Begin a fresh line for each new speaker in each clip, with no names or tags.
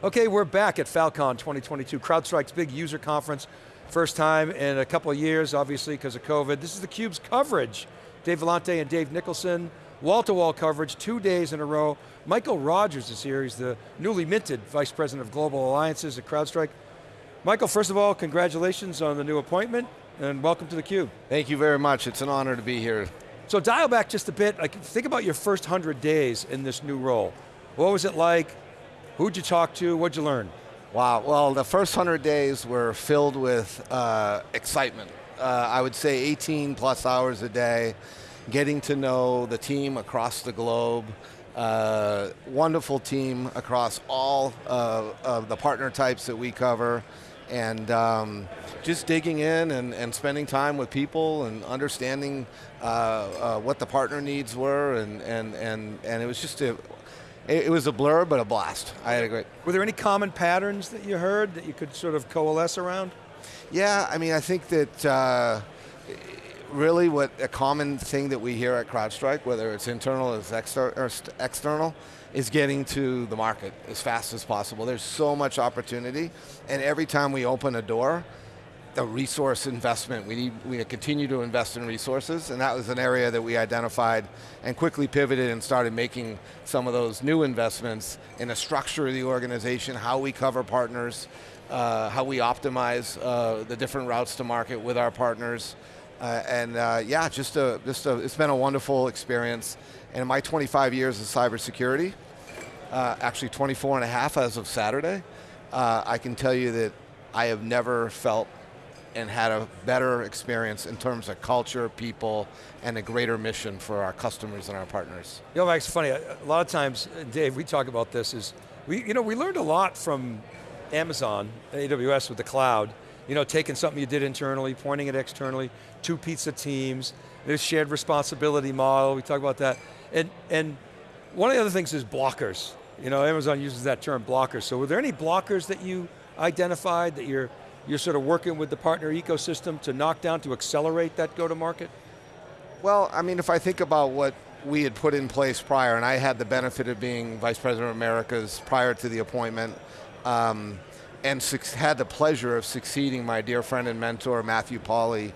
Okay, we're back at Falcon 2022, CrowdStrike's big user conference. First time in a couple of years, obviously, because of COVID. This is theCUBE's coverage. Dave Vellante and Dave Nicholson, wall-to-wall -wall coverage, two days in a row. Michael Rogers is here, he's the newly minted Vice President of Global Alliances at CrowdStrike. Michael, first of all, congratulations on the new appointment, and welcome to theCUBE.
Thank you very much, it's an honor to be here.
So dial back just a bit, like, think about your first 100 days in this new role. What was it like? Who'd you talk to? What'd you learn?
Wow, well the first 100 days were filled with uh, excitement. Uh, I would say 18 plus hours a day, getting to know the team across the globe, uh, wonderful team across all of the partner types that we cover, and um, just digging in and, and, spending time with people and understanding uh, uh, what the partner needs were, and, and, and, and it was just a, it, it was a blur, but a blast. I had a great.
Were there any common patterns that you heard that you could sort of coalesce around?
Yeah, I mean, I think that uh, really what a common thing that we hear at CrowdStrike, whether it's internal or exter or external, is getting to the market as fast as possible. There's so much opportunity, and every time we open a door, the resource investment. We need, we continue to invest in resources, and that was an area that we identified and quickly pivoted and started making some of those new investments in a structure of the organization, how we cover partners, uh, how we optimize uh, the different routes to market with our partners. Uh, and uh, yeah, just a, just a, it's been a wonderful experience. And in my 25 years of cybersecurity, uh, actually 24 and a half as of Saturday, uh, I can tell you that I have never felt and had a better experience in terms of culture, people, and a greater mission for our customers and our partners.
You know, Mike, it's funny, a lot of times, Dave, we talk about this, is we, you know, we learned a lot from Amazon, AWS with the cloud, you know, taking something you did internally, pointing it externally, two pizza teams, this shared responsibility model, we talk about that. And, and one of the other things is blockers. You know, Amazon uses that term, blockers. So were there any blockers that you identified that you're you're sort of working with the partner ecosystem to knock down, to accelerate that go-to-market?
Well, I mean, if I think about what we had put in place prior, and I had the benefit of being Vice President of Americas prior to the appointment, um, and had the pleasure of succeeding my dear friend and mentor, Matthew Polly.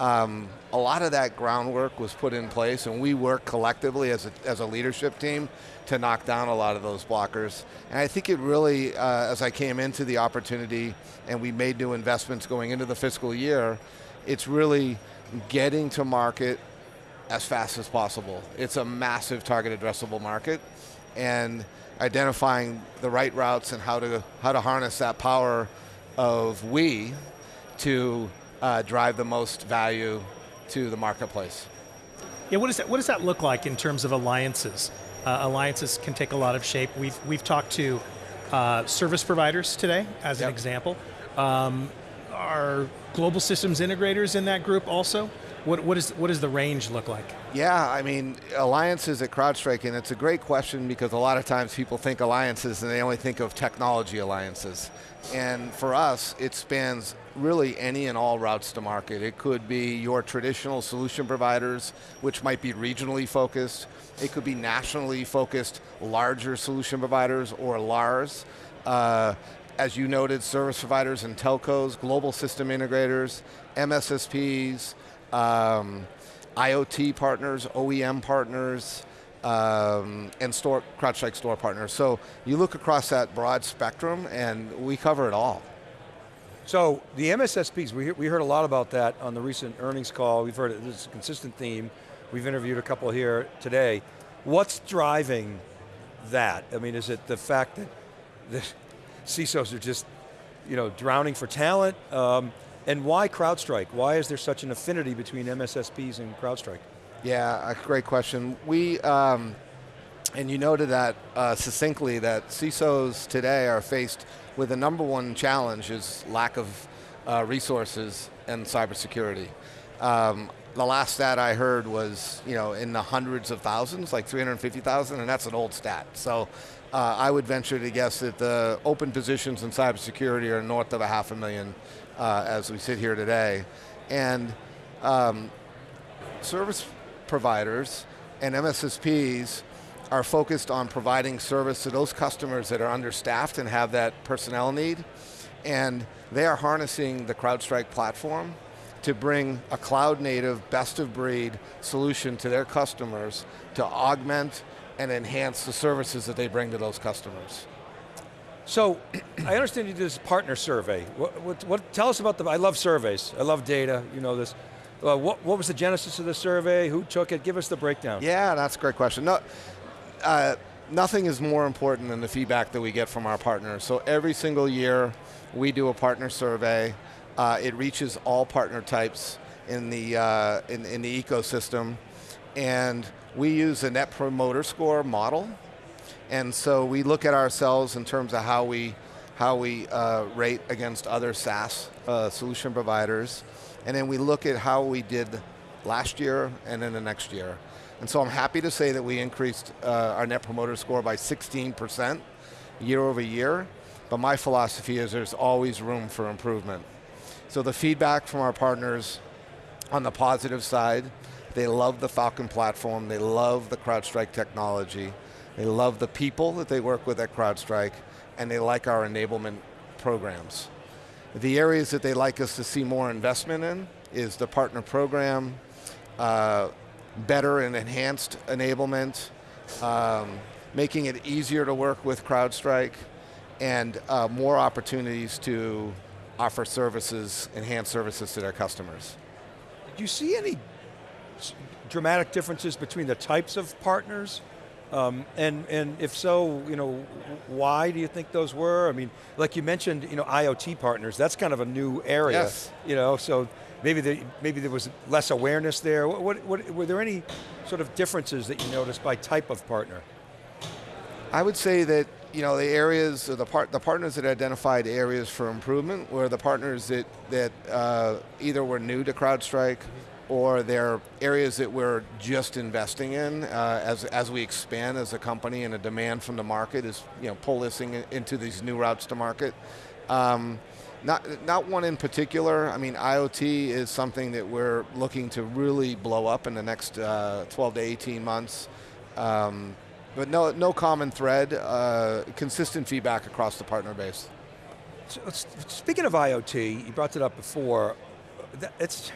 Um, a lot of that groundwork was put in place and we work collectively as a, as a leadership team to knock down a lot of those blockers. And I think it really, uh, as I came into the opportunity and we made new investments going into the fiscal year, it's really getting to market as fast as possible. It's a massive target addressable market and identifying the right routes and how to, how to harness that power of we to uh, drive the most value to the marketplace.
Yeah, what, is that, what does that look like in terms of alliances? Uh, alliances can take a lot of shape. We've, we've talked to uh, service providers today, as yep. an example. Um, are global systems integrators in that group also? What, what, is, what does the range look like?
Yeah, I mean, alliances at CrowdStrike, and it's a great question because a lot of times people think alliances and they only think of technology alliances. And for us, it spans really any and all routes to market. It could be your traditional solution providers, which might be regionally focused. It could be nationally focused, larger solution providers or LARs. Uh, as you noted, service providers and telcos, global system integrators, MSSPs, um, IoT partners, OEM partners, um, and store, CrowdStrike store partners. So you look across that broad spectrum and we cover it all.
So the MSSPs, we, we heard a lot about that on the recent earnings call. We've heard it, this is a consistent theme. We've interviewed a couple here today. What's driving that? I mean, is it the fact that the CISOs are just you know, drowning for talent? Um, and why CrowdStrike? Why is there such an affinity between MSSPs and CrowdStrike?
Yeah, a great question. We, um, and you noted that uh, succinctly that CISOs today are faced with the number one challenge is lack of uh, resources and cybersecurity. Um, the last stat I heard was, you know, in the hundreds of thousands, like 350,000, and that's an old stat. So uh, I would venture to guess that the open positions in cybersecurity are north of a half a million uh, as we sit here today. And um, service providers and MSSPs are focused on providing service to those customers that are understaffed and have that personnel need. And they are harnessing the CrowdStrike platform to bring a cloud native, best of breed solution to their customers to augment and enhance the services that they bring to those customers.
So, I understand you did this partner survey. What, what, what, tell us about the, I love surveys, I love data, you know this. Uh, what, what was the genesis of the survey? Who took it? Give us the breakdown.
Yeah, that's a great question. No, uh, nothing is more important than the feedback that we get from our partners. So every single year, we do a partner survey. Uh, it reaches all partner types in the, uh, in, in the ecosystem. And we use a net promoter score model. And so we look at ourselves in terms of how we, how we uh, rate against other SaaS uh, solution providers. And then we look at how we did last year and then the next year. And so I'm happy to say that we increased uh, our net promoter score by 16% year over year, but my philosophy is there's always room for improvement. So the feedback from our partners on the positive side, they love the Falcon platform, they love the CrowdStrike technology, they love the people that they work with at CrowdStrike, and they like our enablement programs. The areas that they like us to see more investment in is the partner program, uh, better and enhanced enablement, um, making it easier to work with CrowdStrike, and uh, more opportunities to offer services, enhance services to their customers.
Do you see any dramatic differences between the types of partners? Um, and, and if so, you know, why do you think those were? I mean, like you mentioned, you know, IoT partners, that's kind of a new area.
Yes.
You know, so maybe, the, maybe there was less awareness there. What, what, what, were there any sort of differences that you noticed by type of partner?
I would say that you know the areas, the part, the partners that identified areas for improvement were the partners that that uh, either were new to CrowdStrike, or they're areas that we're just investing in uh, as as we expand as a company and a demand from the market is you know pull this in, into these new routes to market. Um, not, not one in particular. I mean, IoT is something that we're looking to really blow up in the next uh, 12 to 18 months. Um, but no, no common thread, uh, consistent feedback across the partner base.
So, speaking of IoT, you brought it up before, it's,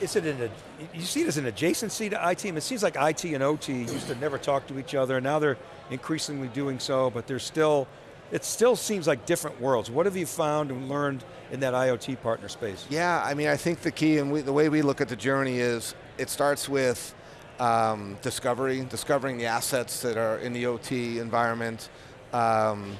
is it in a, you see it as an adjacency to IT? it seems like IT and OT used to never talk to each other, and now they're increasingly doing so, but there's still, it still seems like different worlds. What have you found and learned in that IoT partner space?
Yeah, I mean, I think the key, and we, the way we look at the journey is, it starts with um, discovery, discovering the assets that are in the OT environment. Um,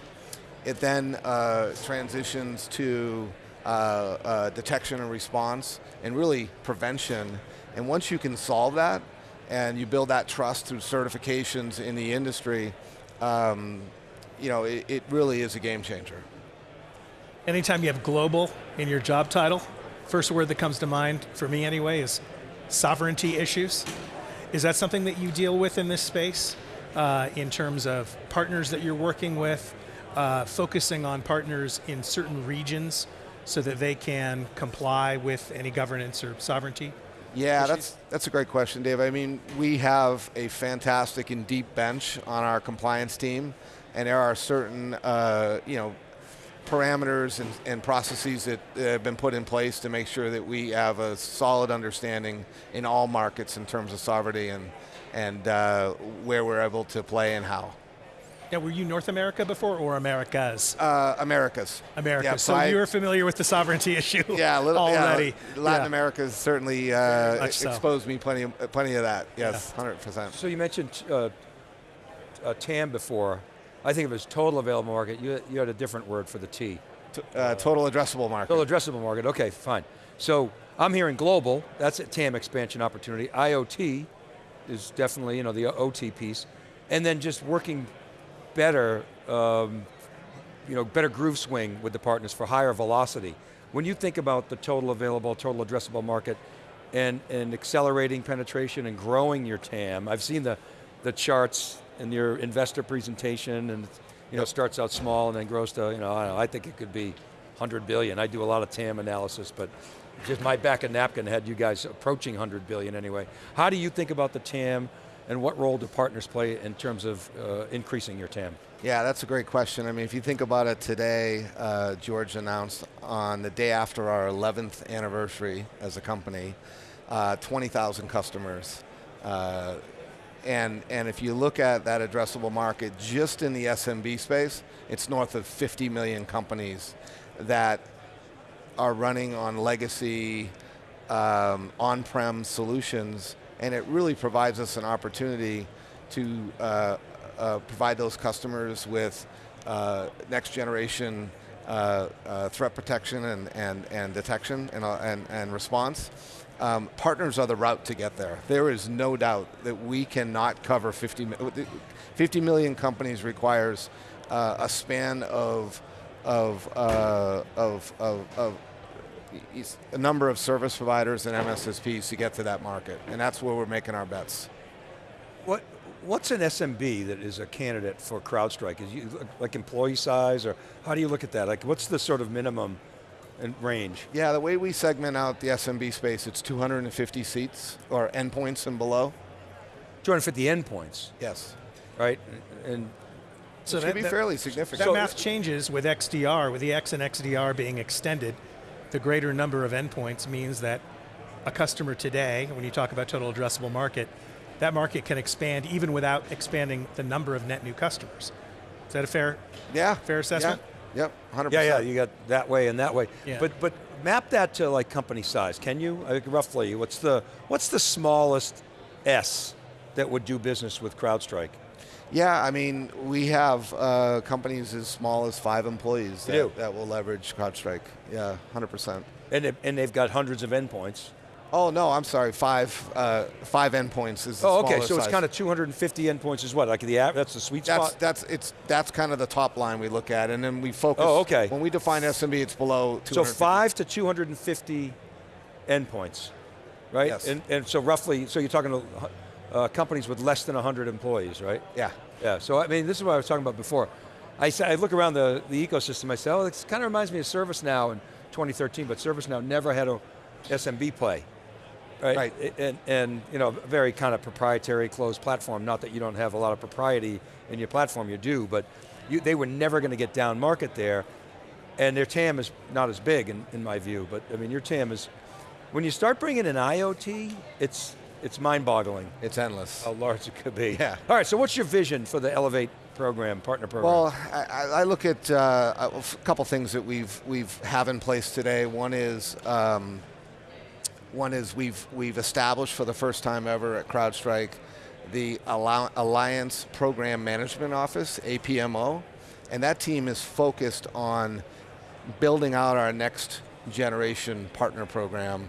it then uh, transitions to uh, uh, detection and response, and really prevention. And once you can solve that, and you build that trust through certifications in the industry, um, you know, it, it really is a game changer.
Anytime you have global in your job title, first word that comes to mind, for me anyway, is sovereignty issues. Is that something that you deal with in this space uh, in terms of partners that you're working with, uh, focusing on partners in certain regions so that they can comply with any governance or sovereignty?
Yeah, that's, that's a great question, Dave. I mean, we have a fantastic and deep bench on our compliance team, and there are certain, uh, you know, parameters and, and processes that have been put in place to make sure that we have a solid understanding in all markets in terms of sovereignty and, and uh, where we're able to play and how.
Now, were you North America before or Americas?
Uh, Americas.
Americas. Yeah, so, you were familiar with the sovereignty issue
yeah, a little,
already.
Yeah, Latin yeah. America has certainly uh, exposed so. me plenty of, plenty of that. Yes, yeah. 100%.
So you mentioned uh, uh TAM before. I think of it as total available market. You, you had a different word for the T.
Uh, total addressable market.
Total addressable market, okay, fine. So I'm hearing global, that's a TAM expansion opportunity. IoT is definitely you know, the OT piece. And then just working better, um, you know, better groove swing with the partners for higher velocity. When you think about the total available, total addressable market, and, and accelerating penetration and growing your TAM, I've seen the, the charts in your investor presentation and you know, starts out small and then grows to, you know, I, know, I think it could be 100 billion. I do a lot of TAM analysis, but just my back of napkin had you guys approaching 100 billion anyway. How do you think about the TAM? And what role do partners play in terms of uh, increasing your TAM?
Yeah, that's a great question. I mean, if you think about it today, uh, George announced on the day after our 11th anniversary as a company, uh, 20,000 customers. Uh, and, and if you look at that addressable market just in the SMB space, it's north of 50 million companies that are running on legacy um, on-prem solutions, and it really provides us an opportunity to uh, uh, provide those customers with uh, next generation uh, uh, threat protection and, and, and detection and, uh, and, and response. Um, partners are the route to get there. There is no doubt that we cannot cover 50, 50 million companies requires a span of, of, of, of, of a number of service providers and MSSPs to get to that market, and that's where we're making our bets.
What, what's an SMB that is a candidate for CrowdStrike? Is you, like employee size, or how do you look at that? Like what's the sort of minimum and range?
Yeah, the way we segment out the SMB space, it's 250 seats, or endpoints and below.
250 endpoints?
Yes.
Right, and
so that, be that, fairly significant.
That so math changes with XDR, with the X and XDR being extended the greater number of endpoints means that a customer today, when you talk about total addressable market, that market can expand even without expanding the number of net new customers. Is that a fair,
yeah,
fair assessment?
Yeah. Yep, 100%.
Yeah, yeah, you got that way and that way. Yeah. But but map that to like company size. Can you like roughly? What's the what's the smallest S that would do business with CrowdStrike?
Yeah, I mean, we have uh, companies as small as five employees that, that, will leverage CrowdStrike. Yeah, 100%.
And, it, and they've got hundreds of endpoints.
Oh no, I'm sorry. Five, uh, five endpoints is.
oh, okay.
So
size. it's kind of 250 endpoints is what? Like the that's the sweet
that's,
spot.
That's it's that's kind of the top line we look at, and then we focus.
Oh, okay.
When we define SMB, it's below.
So five to 250 endpoints, right?
Yes.
And, and so roughly, so you're talking uh, companies with less than 100 employees, right?
Yeah.
Yeah, so I mean, this is what I was talking about before. I, I look around the, the ecosystem, I say, oh, it kind of reminds me of ServiceNow in 2013, but ServiceNow never had a SMB play. Right,
right.
And, and you know, a very kind of proprietary closed platform, not that you don't have a lot of propriety in your platform, you do, but you, they were never going to get down market there, and their TAM is not as big in, in my view, but I mean, your TAM is, when you start bringing in IoT, it's, it's mind-boggling.
It's endless.
How large it could be.
Yeah.
All right, so what's your vision for the Elevate program, partner program?
Well, I, I look at uh, a couple things that we've we've have in place today. One is um, one is we've we've established for the first time ever at CrowdStrike the Alliance Program Management Office, APMO, and that team is focused on building out our next generation partner program,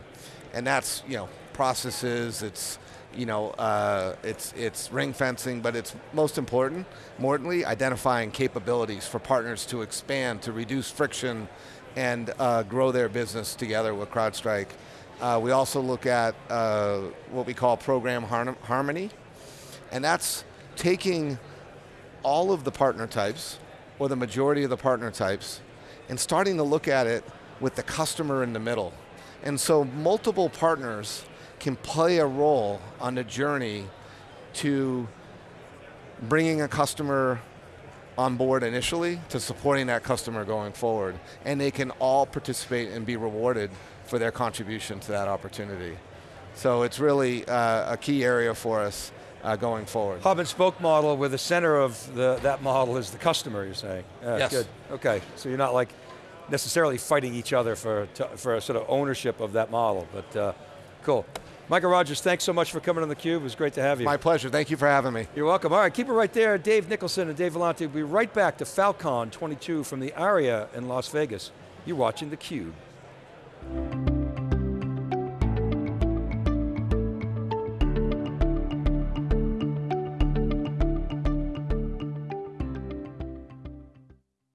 and that's you know processes, it's you know, uh, it's it's ring fencing, but it's most important, importantly, identifying capabilities for partners to expand, to reduce friction, and uh, grow their business together with CrowdStrike. Uh, we also look at uh, what we call program harmony, and that's taking all of the partner types, or the majority of the partner types, and starting to look at it with the customer in the middle. And so multiple partners can play a role on the journey to bringing a customer on board initially to supporting that customer going forward. And they can all participate and be rewarded for their contribution to that opportunity. So it's really uh, a key area for us uh, going forward.
Hub and spoke model where the center of the, that model is the customer, you're saying?
Uh, yes.
Good, okay. So you're not like necessarily fighting each other for, for a sort of ownership of that model, but uh, cool. Michael Rogers, thanks so much for coming on theCUBE. It was great to have you.
My pleasure, thank you for having me.
You're welcome. All right, keep it right there. Dave Nicholson and Dave Vellante will be right back to Falcon 22 from the ARIA in Las Vegas. You're watching theCUBE.